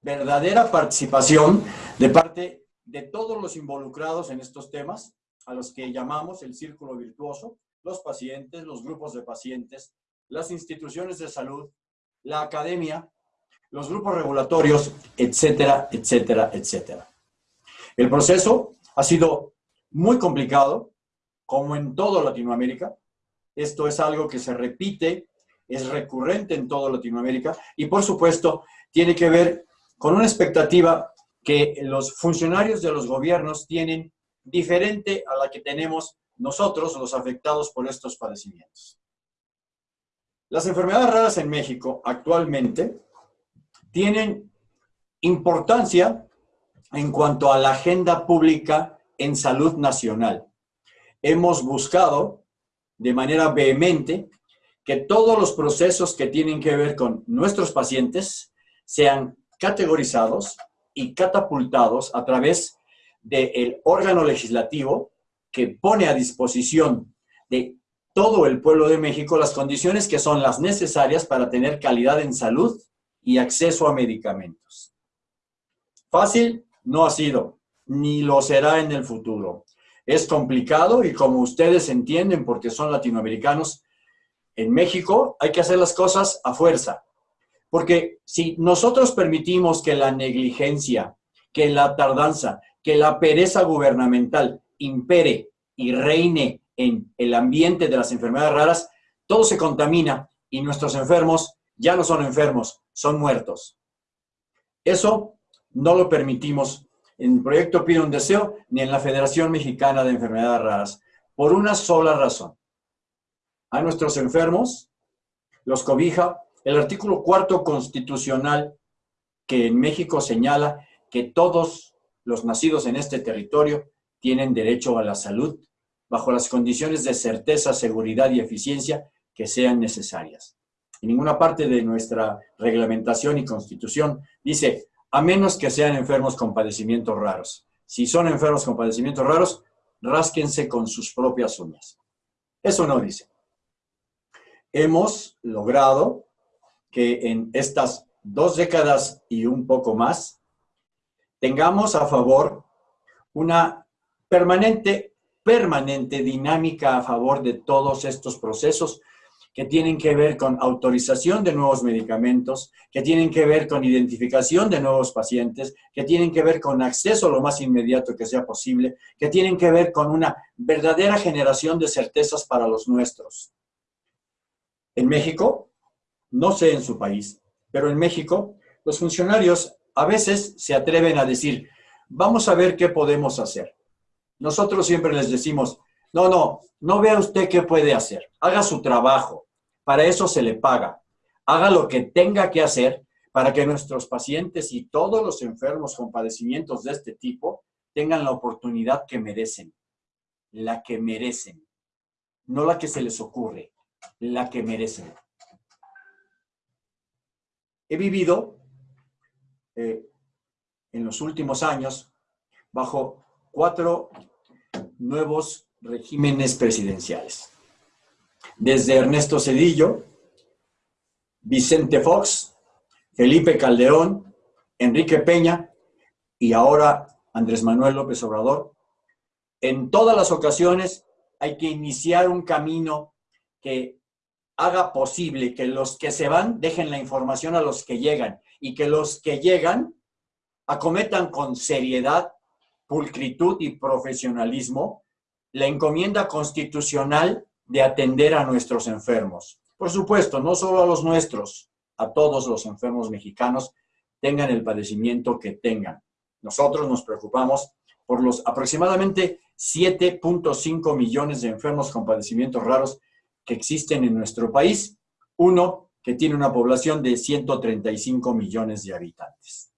verdadera participación de parte de todos los involucrados en estos temas, a los que llamamos el círculo virtuoso, los pacientes, los grupos de pacientes, las instituciones de salud, la academia, los grupos regulatorios, etcétera, etcétera, etcétera. El proceso ha sido muy complicado, como en toda Latinoamérica. Esto es algo que se repite, es recurrente en toda Latinoamérica y, por supuesto, tiene que ver con una expectativa que los funcionarios de los gobiernos tienen diferente a la que tenemos nosotros, los afectados por estos padecimientos. Las enfermedades raras en México actualmente tienen importancia en cuanto a la agenda pública en salud nacional. Hemos buscado de manera vehemente que todos los procesos que tienen que ver con nuestros pacientes sean categorizados y catapultados a través del órgano legislativo que pone a disposición de todo el pueblo de México las condiciones que son las necesarias para tener calidad en salud y acceso a medicamentos. Fácil no ha sido, ni lo será en el futuro. Es complicado y como ustedes entienden, porque son latinoamericanos, en México hay que hacer las cosas a fuerza. Porque si nosotros permitimos que la negligencia, que la tardanza, que la pereza gubernamental impere y reine en el ambiente de las enfermedades raras, todo se contamina y nuestros enfermos ya no son enfermos, son muertos. Eso no lo permitimos en el proyecto Pide un Deseo ni en la Federación Mexicana de Enfermedades Raras, por una sola razón. A nuestros enfermos los cobija el artículo cuarto constitucional que en México señala que todos los nacidos en este territorio tienen derecho a la salud bajo las condiciones de certeza, seguridad y eficiencia que sean necesarias. En ninguna parte de nuestra reglamentación y constitución dice, a menos que sean enfermos con padecimientos raros. Si son enfermos con padecimientos raros, rásquense con sus propias uñas. Eso no dice. Hemos logrado que en estas dos décadas y un poco más tengamos a favor una permanente, permanente dinámica a favor de todos estos procesos que tienen que ver con autorización de nuevos medicamentos, que tienen que ver con identificación de nuevos pacientes, que tienen que ver con acceso lo más inmediato que sea posible, que tienen que ver con una verdadera generación de certezas para los nuestros. En México, no sé en su país, pero en México los funcionarios a veces se atreven a decir, vamos a ver qué podemos hacer. Nosotros siempre les decimos, no, no, no vea usted qué puede hacer. Haga su trabajo. Para eso se le paga. Haga lo que tenga que hacer para que nuestros pacientes y todos los enfermos con padecimientos de este tipo tengan la oportunidad que merecen. La que merecen. No la que se les ocurre, la que merecen he vivido eh, en los últimos años bajo cuatro nuevos regímenes presidenciales. Desde Ernesto Cedillo, Vicente Fox, Felipe Calderón, Enrique Peña y ahora Andrés Manuel López Obrador, en todas las ocasiones hay que iniciar un camino que haga posible que los que se van dejen la información a los que llegan y que los que llegan acometan con seriedad, pulcritud y profesionalismo la encomienda constitucional de atender a nuestros enfermos. Por supuesto, no solo a los nuestros, a todos los enfermos mexicanos, tengan el padecimiento que tengan. Nosotros nos preocupamos por los aproximadamente 7.5 millones de enfermos con padecimientos raros que existen en nuestro país, uno que tiene una población de 135 millones de habitantes.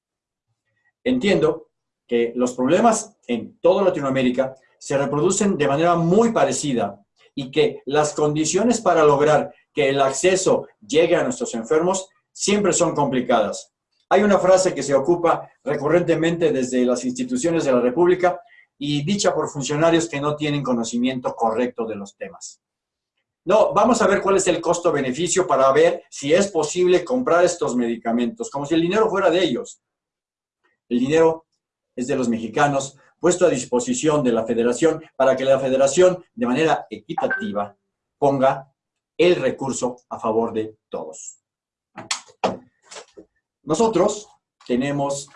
Entiendo que los problemas en toda Latinoamérica se reproducen de manera muy parecida y que las condiciones para lograr que el acceso llegue a nuestros enfermos siempre son complicadas. Hay una frase que se ocupa recurrentemente desde las instituciones de la República y dicha por funcionarios que no tienen conocimiento correcto de los temas. No, vamos a ver cuál es el costo-beneficio para ver si es posible comprar estos medicamentos, como si el dinero fuera de ellos. El dinero es de los mexicanos, puesto a disposición de la federación para que la federación, de manera equitativa, ponga el recurso a favor de todos. Nosotros tenemos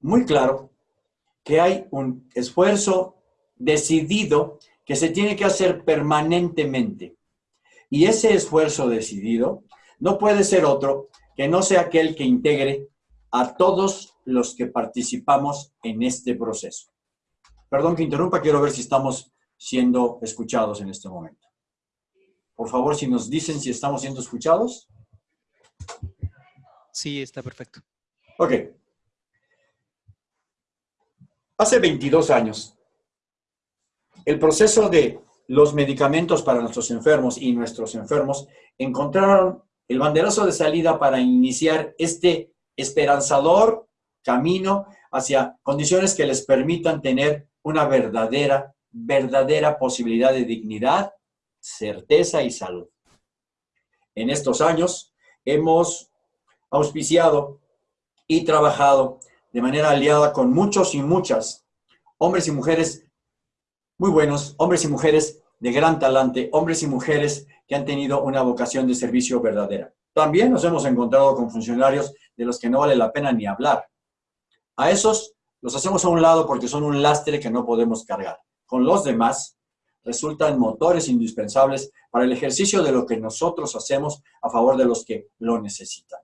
muy claro que hay un esfuerzo decidido que se tiene que hacer permanentemente. Y ese esfuerzo decidido no puede ser otro que no sea aquel que integre a todos los que participamos en este proceso. Perdón que interrumpa, quiero ver si estamos siendo escuchados en este momento. Por favor, si nos dicen si estamos siendo escuchados. Sí, está perfecto. Ok. Hace 22 años, el proceso de los medicamentos para nuestros enfermos y nuestros enfermos encontraron el banderazo de salida para iniciar este esperanzador camino hacia condiciones que les permitan tener una verdadera, verdadera posibilidad de dignidad certeza y salud. En estos años hemos auspiciado y trabajado de manera aliada con muchos y muchas hombres y mujeres muy buenos, hombres y mujeres de gran talante, hombres y mujeres que han tenido una vocación de servicio verdadera. También nos hemos encontrado con funcionarios de los que no vale la pena ni hablar. A esos los hacemos a un lado porque son un lastre que no podemos cargar. Con los demás resultan motores indispensables para el ejercicio de lo que nosotros hacemos a favor de los que lo necesitan.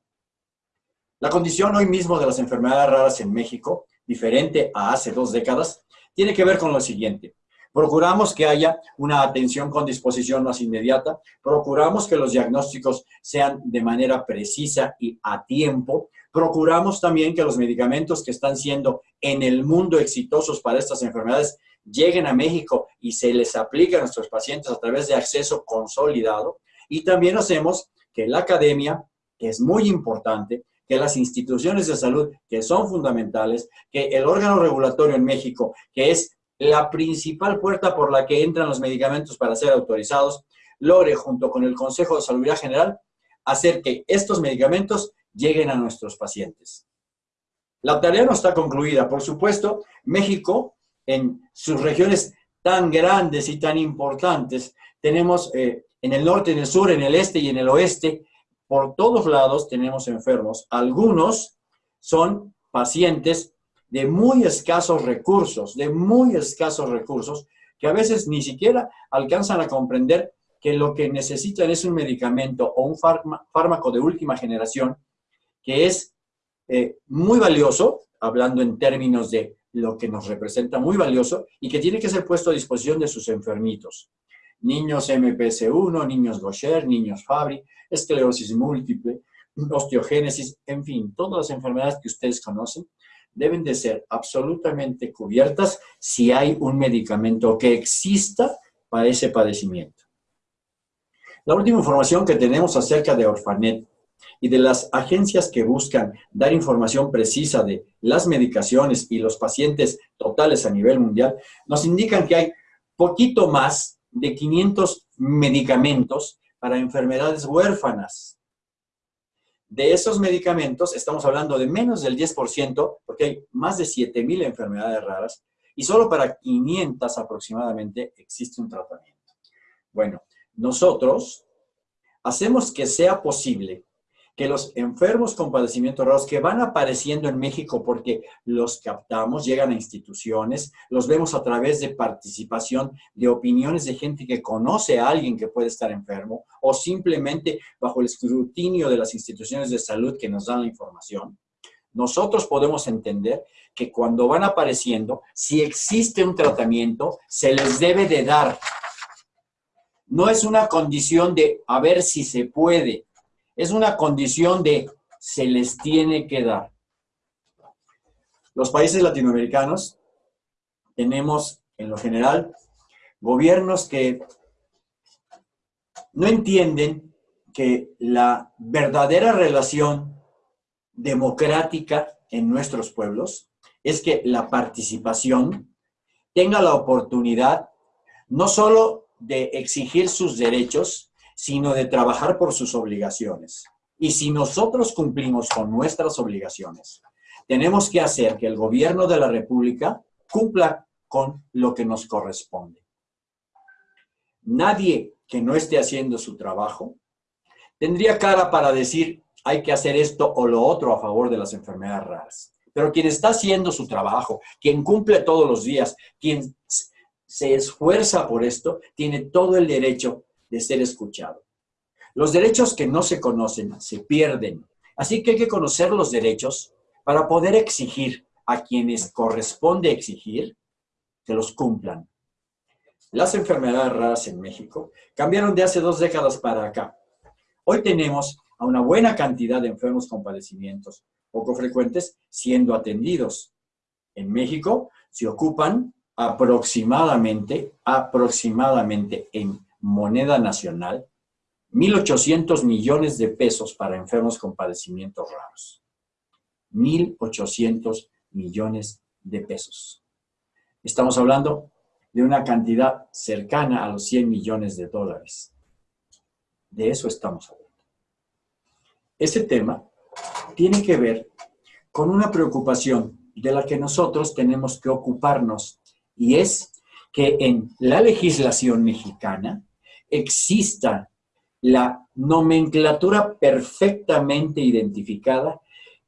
La condición hoy mismo de las enfermedades raras en México, diferente a hace dos décadas, tiene que ver con lo siguiente. Procuramos que haya una atención con disposición más inmediata, procuramos que los diagnósticos sean de manera precisa y a tiempo, procuramos también que los medicamentos que están siendo en el mundo exitosos para estas enfermedades lleguen a México y se les aplique a nuestros pacientes a través de acceso consolidado. Y también hacemos que la academia, que es muy importante, que las instituciones de salud, que son fundamentales, que el órgano regulatorio en México, que es la principal puerta por la que entran los medicamentos para ser autorizados, logre junto con el Consejo de Salud General hacer que estos medicamentos lleguen a nuestros pacientes. La tarea no está concluida. Por supuesto, México en sus regiones tan grandes y tan importantes. Tenemos eh, en el norte, en el sur, en el este y en el oeste, por todos lados tenemos enfermos. Algunos son pacientes de muy escasos recursos, de muy escasos recursos, que a veces ni siquiera alcanzan a comprender que lo que necesitan es un medicamento o un fármaco de última generación que es eh, muy valioso, hablando en términos de lo que nos representa muy valioso y que tiene que ser puesto a disposición de sus enfermitos. Niños MPS1, niños Gaucher, niños Fabry, esclerosis múltiple, osteogénesis, en fin, todas las enfermedades que ustedes conocen deben de ser absolutamente cubiertas si hay un medicamento que exista para ese padecimiento. La última información que tenemos acerca de Orfanet y de las agencias que buscan dar información precisa de las medicaciones y los pacientes totales a nivel mundial, nos indican que hay poquito más de 500 medicamentos para enfermedades huérfanas. De esos medicamentos, estamos hablando de menos del 10%, porque hay más de 7.000 enfermedades raras, y solo para 500 aproximadamente existe un tratamiento. Bueno, nosotros hacemos que sea posible que los enfermos con padecimientos raros que van apareciendo en México porque los captamos, llegan a instituciones, los vemos a través de participación, de opiniones de gente que conoce a alguien que puede estar enfermo o simplemente bajo el escrutinio de las instituciones de salud que nos dan la información. Nosotros podemos entender que cuando van apareciendo, si existe un tratamiento, se les debe de dar. No es una condición de a ver si se puede, es una condición de se les tiene que dar. Los países latinoamericanos tenemos, en lo general, gobiernos que no entienden que la verdadera relación democrática en nuestros pueblos es que la participación tenga la oportunidad no solo de exigir sus derechos, sino de trabajar por sus obligaciones. Y si nosotros cumplimos con nuestras obligaciones, tenemos que hacer que el gobierno de la República cumpla con lo que nos corresponde. Nadie que no esté haciendo su trabajo tendría cara para decir hay que hacer esto o lo otro a favor de las enfermedades raras. Pero quien está haciendo su trabajo, quien cumple todos los días, quien se esfuerza por esto, tiene todo el derecho de ser escuchado. Los derechos que no se conocen se pierden. Así que hay que conocer los derechos para poder exigir a quienes corresponde exigir que los cumplan. Las enfermedades raras en México cambiaron de hace dos décadas para acá. Hoy tenemos a una buena cantidad de enfermos con padecimientos poco frecuentes siendo atendidos. En México se ocupan aproximadamente, aproximadamente en moneda nacional, 1.800 millones de pesos para enfermos con padecimientos raros. 1.800 millones de pesos. Estamos hablando de una cantidad cercana a los 100 millones de dólares. De eso estamos hablando. Ese tema tiene que ver con una preocupación de la que nosotros tenemos que ocuparnos y es que en la legislación mexicana exista la nomenclatura perfectamente identificada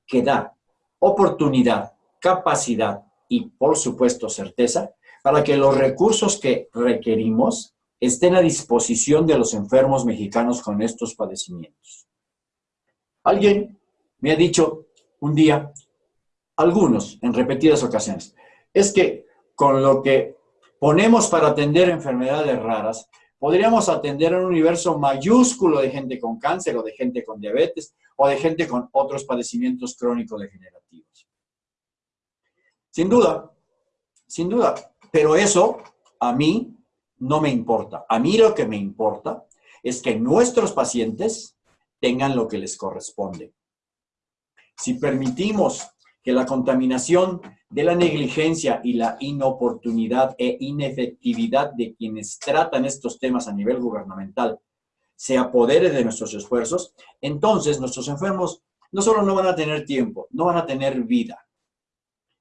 que da oportunidad, capacidad y, por supuesto, certeza para que los recursos que requerimos estén a disposición de los enfermos mexicanos con estos padecimientos. Alguien me ha dicho un día, algunos en repetidas ocasiones, es que con lo que ponemos para atender enfermedades raras, podríamos atender un universo mayúsculo de gente con cáncer o de gente con diabetes o de gente con otros padecimientos crónicos degenerativos. Sin duda, sin duda, pero eso a mí no me importa. A mí lo que me importa es que nuestros pacientes tengan lo que les corresponde. Si permitimos que la contaminación de la negligencia y la inoportunidad e inefectividad de quienes tratan estos temas a nivel gubernamental se apodere de nuestros esfuerzos, entonces nuestros enfermos no solo no van a tener tiempo, no van a tener vida.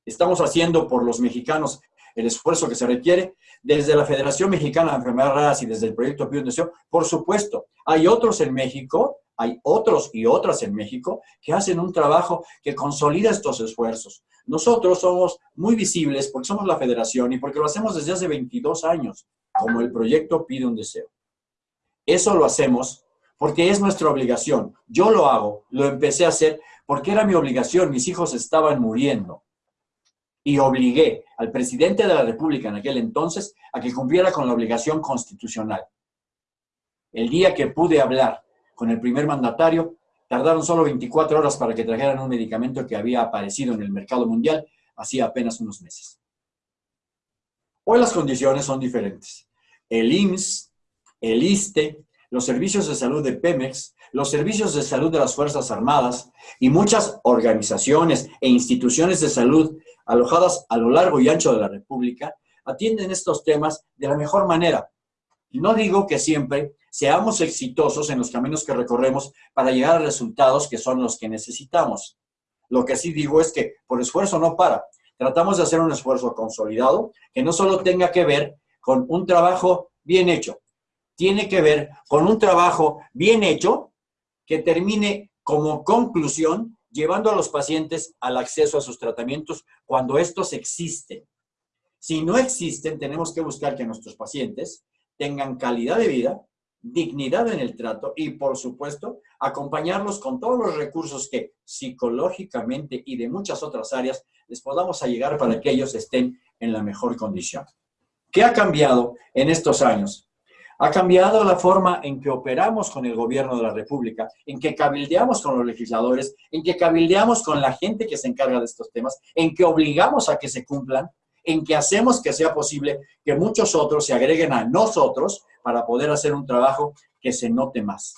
Estamos haciendo por los mexicanos el esfuerzo que se requiere desde la Federación Mexicana de Enfermedades Raras y desde el Proyecto Pío Deseo. Por supuesto, hay otros en México, hay otros y otras en México que hacen un trabajo que consolida estos esfuerzos. Nosotros somos muy visibles porque somos la federación y porque lo hacemos desde hace 22 años, como el proyecto pide un deseo. Eso lo hacemos porque es nuestra obligación. Yo lo hago, lo empecé a hacer porque era mi obligación, mis hijos estaban muriendo. Y obligué al presidente de la República en aquel entonces a que cumpliera con la obligación constitucional. El día que pude hablar con el primer mandatario, tardaron solo 24 horas para que trajeran un medicamento que había aparecido en el mercado mundial hacía apenas unos meses. Hoy las condiciones son diferentes. El IMSS el ISTE, los servicios de salud de Pemex, los servicios de salud de las Fuerzas Armadas y muchas organizaciones e instituciones de salud alojadas a lo largo y ancho de la República atienden estos temas de la mejor manera. No digo que siempre seamos exitosos en los caminos que recorremos para llegar a resultados que son los que necesitamos. Lo que sí digo es que por esfuerzo no para. Tratamos de hacer un esfuerzo consolidado que no solo tenga que ver con un trabajo bien hecho, tiene que ver con un trabajo bien hecho que termine como conclusión llevando a los pacientes al acceso a sus tratamientos cuando estos existen. Si no existen, tenemos que buscar que nuestros pacientes tengan calidad de vida, dignidad en el trato y, por supuesto, acompañarlos con todos los recursos que psicológicamente y de muchas otras áreas les podamos llegar para que ellos estén en la mejor condición. ¿Qué ha cambiado en estos años? Ha cambiado la forma en que operamos con el gobierno de la República, en que cabildeamos con los legisladores, en que cabildeamos con la gente que se encarga de estos temas, en que obligamos a que se cumplan, en que hacemos que sea posible que muchos otros se agreguen a nosotros para poder hacer un trabajo que se note más.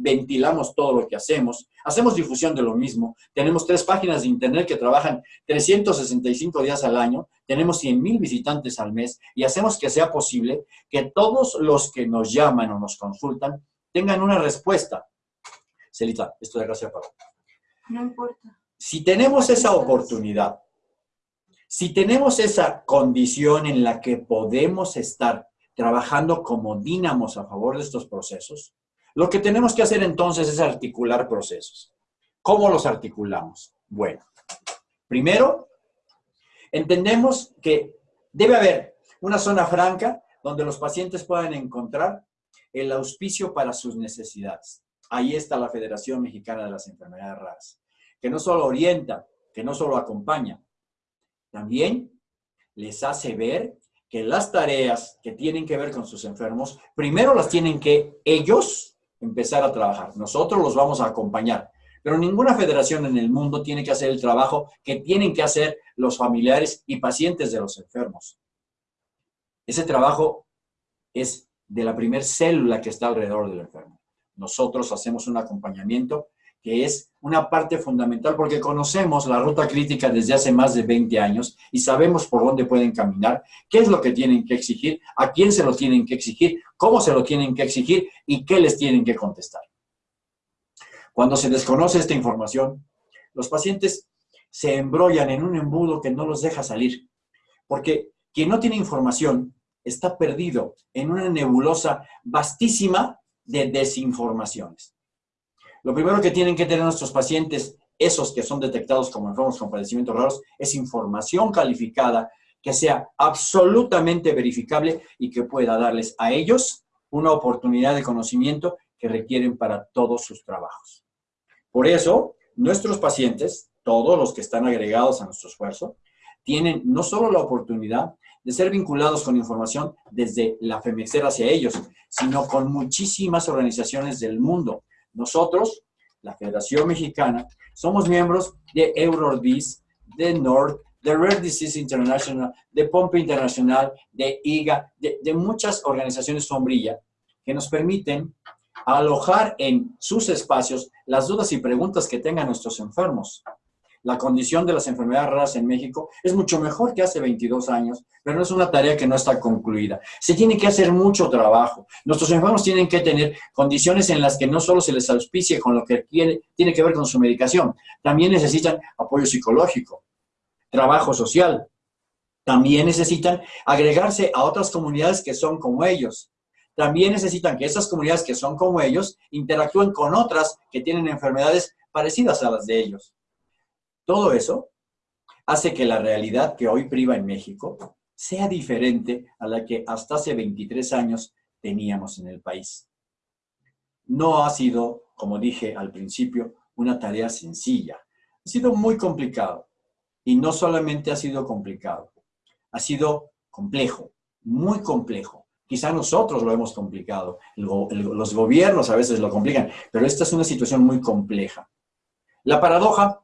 ventilamos todo lo que hacemos, hacemos difusión de lo mismo, tenemos tres páginas de internet que trabajan 365 días al año, tenemos 100 mil visitantes al mes y hacemos que sea posible que todos los que nos llaman o nos consultan tengan una respuesta. Celita, esto de acá se No importa. Si tenemos esa oportunidad, si tenemos esa condición en la que podemos estar trabajando como dínamos a favor de estos procesos, lo que tenemos que hacer entonces es articular procesos. ¿Cómo los articulamos? Bueno, primero, entendemos que debe haber una zona franca donde los pacientes puedan encontrar el auspicio para sus necesidades. Ahí está la Federación Mexicana de las Enfermedades Raras, que no solo orienta, que no solo acompaña, también les hace ver que las tareas que tienen que ver con sus enfermos, primero las tienen que ellos empezar a trabajar. Nosotros los vamos a acompañar. Pero ninguna federación en el mundo tiene que hacer el trabajo que tienen que hacer los familiares y pacientes de los enfermos. Ese trabajo es de la primer célula que está alrededor del enfermo. Nosotros hacemos un acompañamiento que es una parte fundamental porque conocemos la ruta crítica desde hace más de 20 años y sabemos por dónde pueden caminar, qué es lo que tienen que exigir, a quién se lo tienen que exigir, cómo se lo tienen que exigir y qué les tienen que contestar. Cuando se desconoce esta información, los pacientes se embrollan en un embudo que no los deja salir, porque quien no tiene información está perdido en una nebulosa vastísima de desinformaciones. Lo primero que tienen que tener nuestros pacientes, esos que son detectados como enfermos con padecimientos raros, es información calificada que sea absolutamente verificable y que pueda darles a ellos una oportunidad de conocimiento que requieren para todos sus trabajos. Por eso, nuestros pacientes, todos los que están agregados a nuestro esfuerzo, tienen no solo la oportunidad de ser vinculados con información desde la FEMEXER hacia ellos, sino con muchísimas organizaciones del mundo, nosotros, la Federación Mexicana, somos miembros de EuroDis, de NORD, de Rare Disease International, de Pompe Internacional, de IGA, de, de muchas organizaciones sombrilla que nos permiten alojar en sus espacios las dudas y preguntas que tengan nuestros enfermos la condición de las enfermedades raras en México es mucho mejor que hace 22 años, pero no es una tarea que no está concluida. Se tiene que hacer mucho trabajo. Nuestros enfermos tienen que tener condiciones en las que no solo se les auspicie con lo que tiene que ver con su medicación, también necesitan apoyo psicológico, trabajo social, también necesitan agregarse a otras comunidades que son como ellos. También necesitan que esas comunidades que son como ellos interactúen con otras que tienen enfermedades parecidas a las de ellos. Todo eso hace que la realidad que hoy priva en México sea diferente a la que hasta hace 23 años teníamos en el país. No ha sido, como dije al principio, una tarea sencilla. Ha sido muy complicado. Y no solamente ha sido complicado, ha sido complejo, muy complejo. Quizá nosotros lo hemos complicado, los gobiernos a veces lo complican, pero esta es una situación muy compleja. La paradoja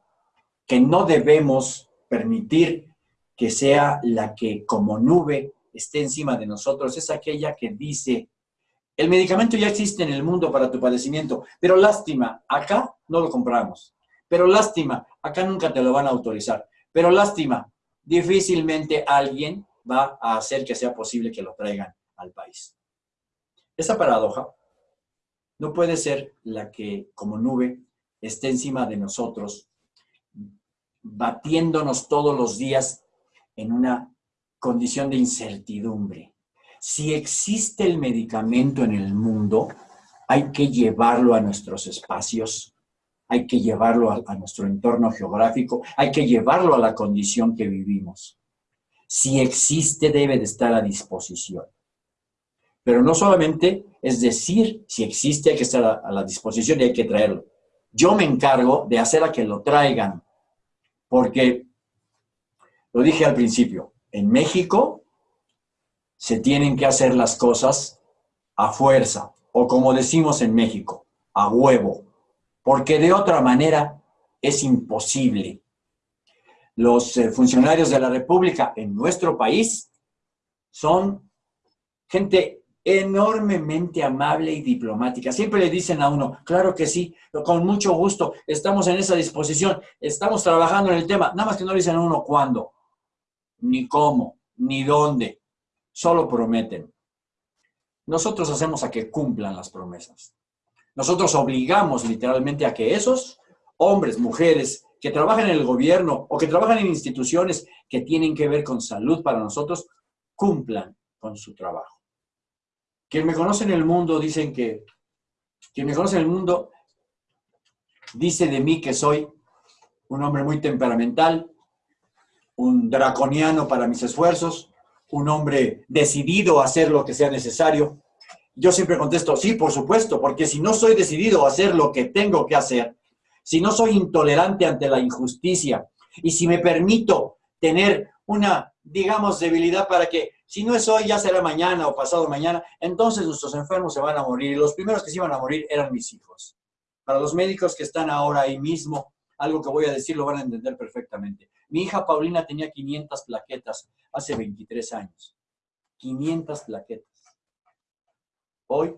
que no debemos permitir que sea la que como nube esté encima de nosotros, es aquella que dice, el medicamento ya existe en el mundo para tu padecimiento, pero lástima, acá no lo compramos. Pero lástima, acá nunca te lo van a autorizar. Pero lástima, difícilmente alguien va a hacer que sea posible que lo traigan al país. Esa paradoja no puede ser la que como nube esté encima de nosotros batiéndonos todos los días en una condición de incertidumbre. Si existe el medicamento en el mundo, hay que llevarlo a nuestros espacios, hay que llevarlo a, nuestro entorno geográfico, hay que llevarlo a la condición que vivimos. Si existe, debe de estar a disposición. Pero no solamente es decir, si existe, hay que estar a, a la disposición y hay que traerlo. Yo me encargo de hacer a que lo traigan, porque, lo dije al principio, en México se tienen que hacer las cosas a fuerza, o como decimos en México, a huevo, porque de otra manera es imposible. Los eh, funcionarios de la República en nuestro país son gente enormemente amable y diplomática. Siempre le dicen a uno, claro que sí, con mucho gusto, estamos en esa disposición, estamos trabajando en el tema, nada más que no le dicen a uno cuándo, ni cómo, ni dónde, solo prometen. Nosotros hacemos a que cumplan las promesas. Nosotros obligamos literalmente a que esos hombres, mujeres que trabajan en el gobierno o que trabajan en instituciones que tienen que ver con salud para nosotros, cumplan con su trabajo. Quien me conoce en el mundo dicen que, quien me conoce en el mundo dice de mí que soy un hombre muy temperamental, un draconiano para mis esfuerzos, un hombre decidido a hacer lo que sea necesario. Yo siempre contesto, sí, por supuesto, porque si no soy decidido a hacer lo que tengo que hacer, si no soy intolerante ante la injusticia y si me permito tener una, digamos, debilidad para que si no es hoy, ya será mañana o pasado mañana, entonces nuestros enfermos se van a morir. Y los primeros que se iban a morir eran mis hijos. Para los médicos que están ahora ahí mismo, algo que voy a decir lo van a entender perfectamente. Mi hija Paulina tenía 500 plaquetas hace 23 años. 500 plaquetas. Hoy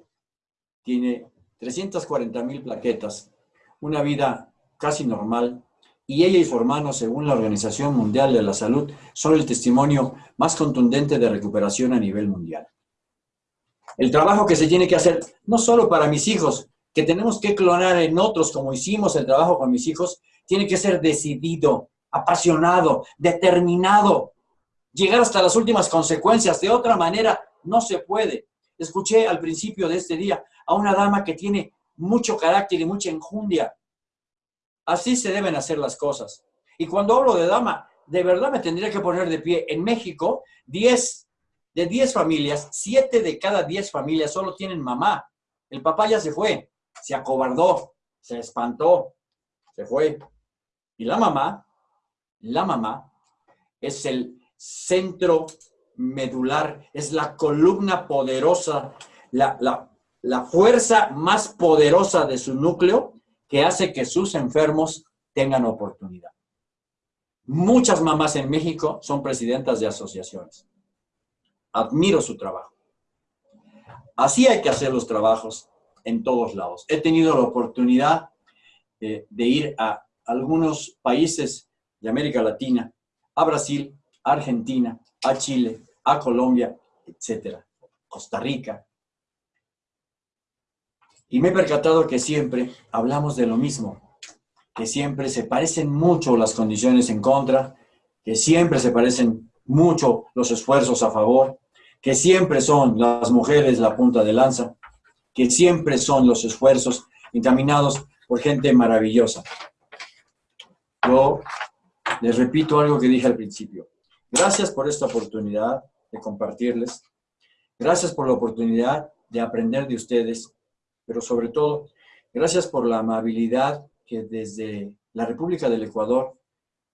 tiene 340 mil plaquetas, una vida casi normal, y ella y su hermano, según la Organización Mundial de la Salud, son el testimonio más contundente de recuperación a nivel mundial. El trabajo que se tiene que hacer, no solo para mis hijos, que tenemos que clonar en otros, como hicimos el trabajo con mis hijos, tiene que ser decidido, apasionado, determinado, llegar hasta las últimas consecuencias. De otra manera, no se puede. Escuché al principio de este día a una dama que tiene mucho carácter y mucha enjundia, Así se deben hacer las cosas. Y cuando hablo de dama, de verdad me tendría que poner de pie. En México, 10 de 10 familias, 7 de cada 10 familias solo tienen mamá. El papá ya se fue, se acobardó, se espantó, se fue. Y la mamá, la mamá es el centro medular, es la columna poderosa, la, la, la fuerza más poderosa de su núcleo que hace que sus enfermos tengan oportunidad. Muchas mamás en México son presidentas de asociaciones. Admiro su trabajo. Así hay que hacer los trabajos en todos lados. He tenido la oportunidad de, ir a algunos países de América Latina, a Brasil, a Argentina, a Chile, a Colombia, etcétera, Costa Rica, y me he percatado que siempre hablamos de lo mismo, que siempre se parecen mucho las condiciones en contra, que siempre se parecen mucho los esfuerzos a favor, que siempre son las mujeres la punta de lanza, que siempre son los esfuerzos encaminados por gente maravillosa. Yo les repito algo que dije al principio. Gracias por esta oportunidad de compartirles. Gracias por la oportunidad de aprender de ustedes pero sobre todo, gracias por la amabilidad que desde la República del Ecuador,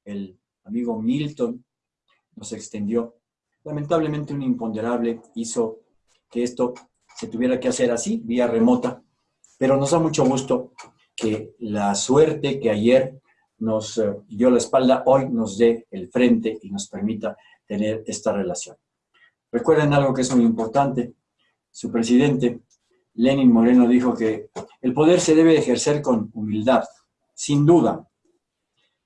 el amigo Milton nos extendió. Lamentablemente un imponderable hizo que esto se tuviera que hacer así, vía remota, pero nos da mucho gusto que la suerte que ayer nos eh, dio la espalda, hoy nos dé el frente y nos permita tener esta relación. Recuerden algo que es muy importante, su presidente Lenin Moreno dijo que el poder se debe ejercer con humildad, sin duda,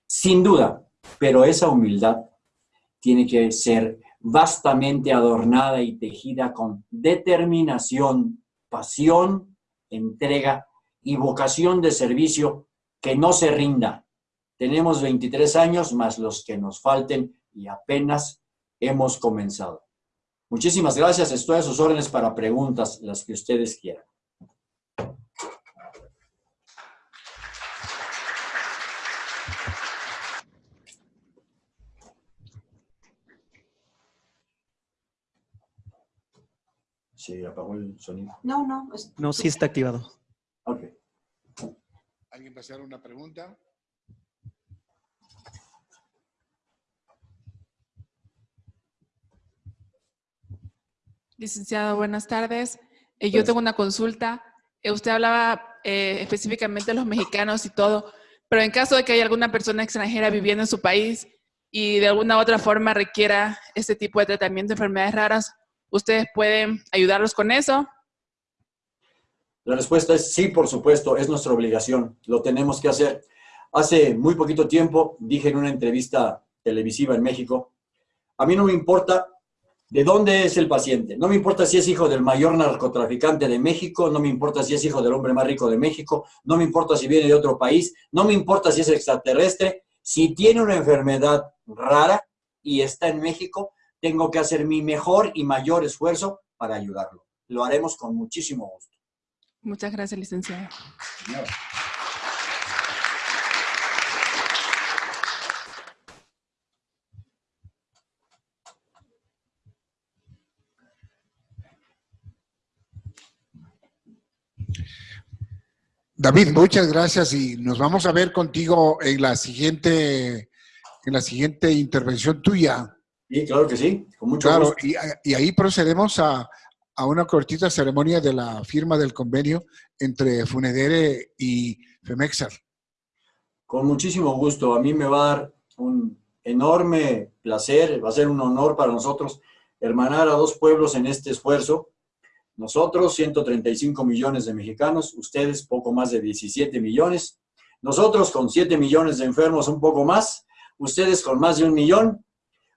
sin duda, pero esa humildad tiene que ser vastamente adornada y tejida con determinación, pasión, entrega y vocación de servicio que no se rinda. Tenemos 23 años más los que nos falten y apenas hemos comenzado. Muchísimas gracias. Estoy a sus órdenes para preguntas, las que ustedes quieran. ¿Se apagó el sonido? No, no. No, sí está activado. Ok. ¿Alguien va a hacer una pregunta? Licenciado, buenas tardes. Eh, yo tengo una consulta. Eh, usted hablaba eh, específicamente de los mexicanos y todo, pero en caso de que haya alguna persona extranjera viviendo en su país y de alguna otra forma requiera este tipo de tratamiento de enfermedades raras, ¿Ustedes pueden ayudarlos con eso? La respuesta es sí, por supuesto, es nuestra obligación, lo tenemos que hacer. Hace muy poquito tiempo dije en una entrevista televisiva en México, a mí no me importa de dónde es el paciente, no me importa si es hijo del mayor narcotraficante de México, no me importa si es hijo del hombre más rico de México, no me importa si viene de otro país, no me importa si es extraterrestre, si tiene una enfermedad rara y está en México, tengo que hacer mi mejor y mayor esfuerzo para ayudarlo. Lo haremos con muchísimo gusto. Muchas gracias, licenciado. David, muchas gracias y nos vamos a ver contigo en la siguiente, en la siguiente intervención tuya. Sí, claro que sí, con mucho Claro, gusto. y, y ahí procedemos a, a una cortita ceremonia de la firma del convenio entre Funedere y Femexar. Con muchísimo gusto. A mí me va a dar un enorme placer, va a ser un honor para nosotros hermanar a dos pueblos en este esfuerzo. Nosotros, 135 millones de mexicanos, ustedes poco más de 17 millones. Nosotros con 7 millones de enfermos, un poco más. Ustedes con más de un millón.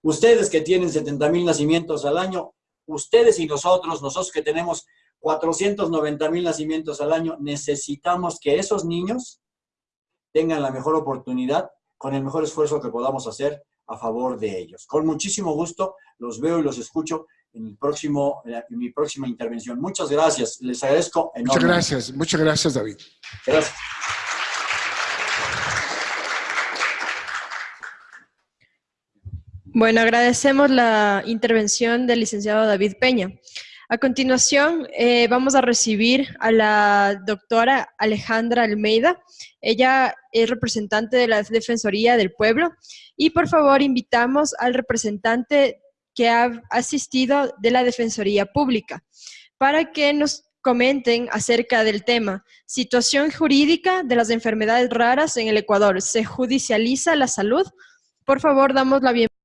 Ustedes que tienen 70 mil nacimientos al año. Ustedes y nosotros, nosotros que tenemos 490 mil nacimientos al año, necesitamos que esos niños tengan la mejor oportunidad con el mejor esfuerzo que podamos hacer a favor de ellos. Con muchísimo gusto los veo y los escucho en, el próximo, en mi próxima intervención. Muchas gracias. Les agradezco Muchas enormemente. gracias, muchas gracias, David. Gracias. Bueno, agradecemos la intervención del licenciado David Peña. A continuación, eh, vamos a recibir a la doctora Alejandra Almeida. Ella es representante de la Defensoría del Pueblo. Y por favor, invitamos al representante que ha asistido de la Defensoría Pública para que nos comenten acerca del tema. Situación jurídica de las enfermedades raras en el Ecuador. ¿Se judicializa la salud? Por favor, damos la bienvenida.